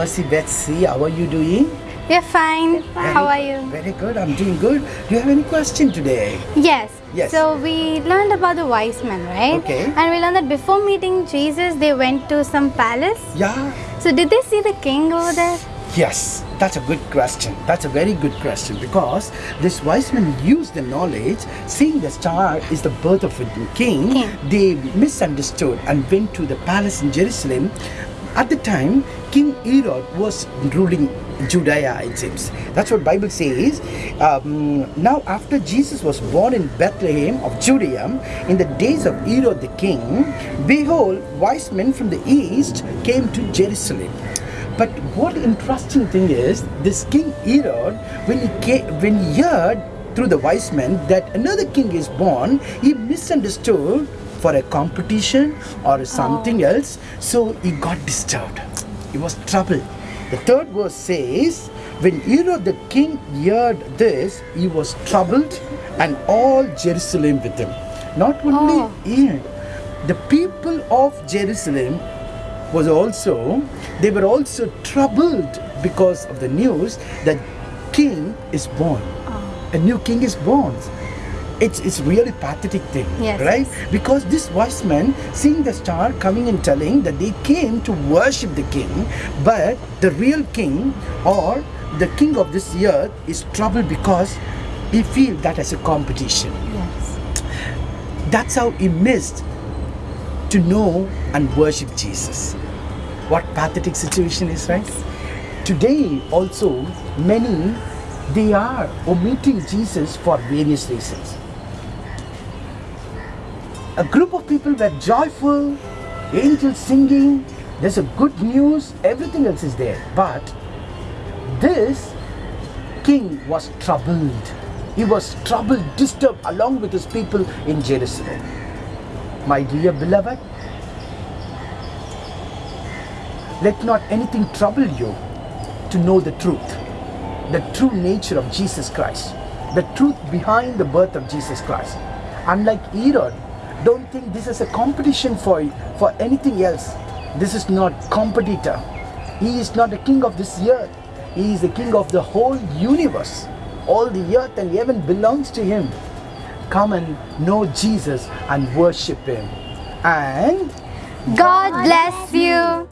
Mercy Betsy. How are you doing? We're fine. How are you? Very good. I'm doing good. Do you have any question today? Yes. Yes. So we learned about the wise men, right? Okay. And we learned that before meeting Jesus, they went to some palace. Yeah. So did they see the king over there? Yes, that's a good question. That's a very good question because this wise men used the knowledge, seeing the star is the birth of a king, King. they misunderstood and went to the palace in Jerusalem. At the time, King Herod was ruling Judea, it seems. That's what Bible says. Um, now, after Jesus was born in Bethlehem of Judea, in the days of Herod the king, behold, wise men from the east came to Jerusalem. But what interesting thing is, this King Herod, when he came, when he heard through the wise men that another king is born, he misunderstood for a competition or something oh. else. So he got disturbed. He was troubled. The third verse says, when Herod the king heard this, he was troubled, and all Jerusalem with him. Not only Oh. he, the people of Jerusalem was also they were also troubled because of the news that king is born oh. a new king is born it's it's really pathetic thing Yes, right because this wise men seeing the star coming and telling that they came to worship the king but the real king or the king of this earth is troubled because he feel that as a competition Yes. that's how he missed to know and worship Jesus. What pathetic situation is, right? Today also many they are omitting Jesus for various reasons. A group of people were joyful, angels singing, there's a good news, everything else is there. But this king was troubled. He was troubled, disturbed along with his people in Jerusalem. My dear beloved, let not anything trouble you to know the truth, the true nature of Jesus Christ, the truth behind the birth of Jesus Christ. Unlike Herod, don't think this is a competition for, for anything else. This is not competitor. He is not the king of this earth. He is the king of the whole universe. All the earth and heaven belongs to him. Come and know Jesus and worship him. And God bless you.